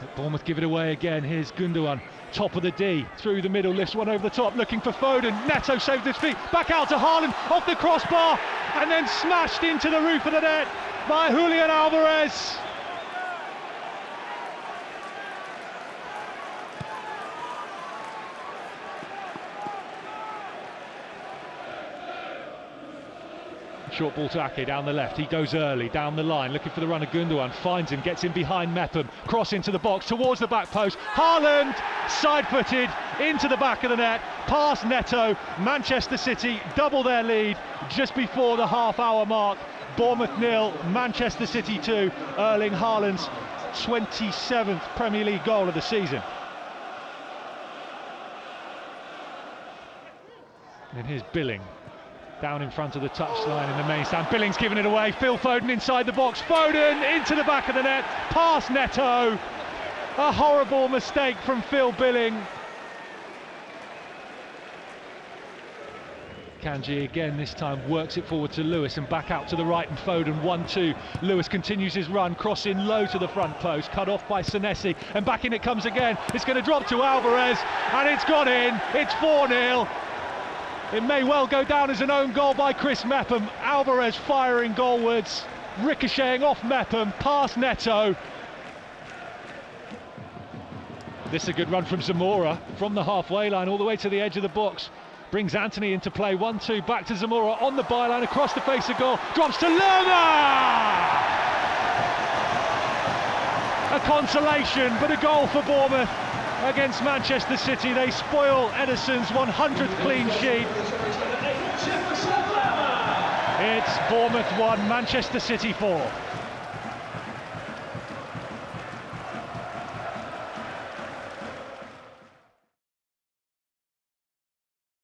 But Bournemouth give it away again. Here's Gundogan, top of the D, through the middle, lifts one over the top, looking for Foden. Neto saved his feet, back out to Haaland, off the crossbar, and then smashed into the roof of the net by Julian Alvarez. Short ball to Ake down the left. He goes early down the line, looking for the run of Gundogan. Finds him, gets him behind Mepham. Cross into the box towards the back post. Haaland side-footed into the back of the net. Past Neto. Manchester City double their lead just before the half-hour mark. Bournemouth nil, Manchester City two. Erling Haaland's 27th Premier League goal of the season. And here's Billing down in front of the touchline in the main stand. Billings giving it away. Phil Foden inside the box. Foden into the back of the net. Past Neto. A horrible mistake from Phil Billing. Akanji again this time works it forward to Lewis and back out to the right and Foden 1-2. Lewis continues his run, crossing low to the front post, cut off by Senesi and back in it comes again. It's going to drop to Alvarez and it's gone in. It's 4-0. It may well go down as an own goal by Chris Mepham. Alvarez firing goalwards, ricocheting off Mepham, past Neto. This is a good run from Zamora from the halfway line all the way to the edge of the box. Brings Anthony into play, 1-2, back to Zamora on the byline, across the face of goal, drops to Lerma! A consolation, but a goal for Bournemouth against Manchester City. They spoil Ederson's 100th clean sheet. It's Bournemouth 1, Manchester City 4.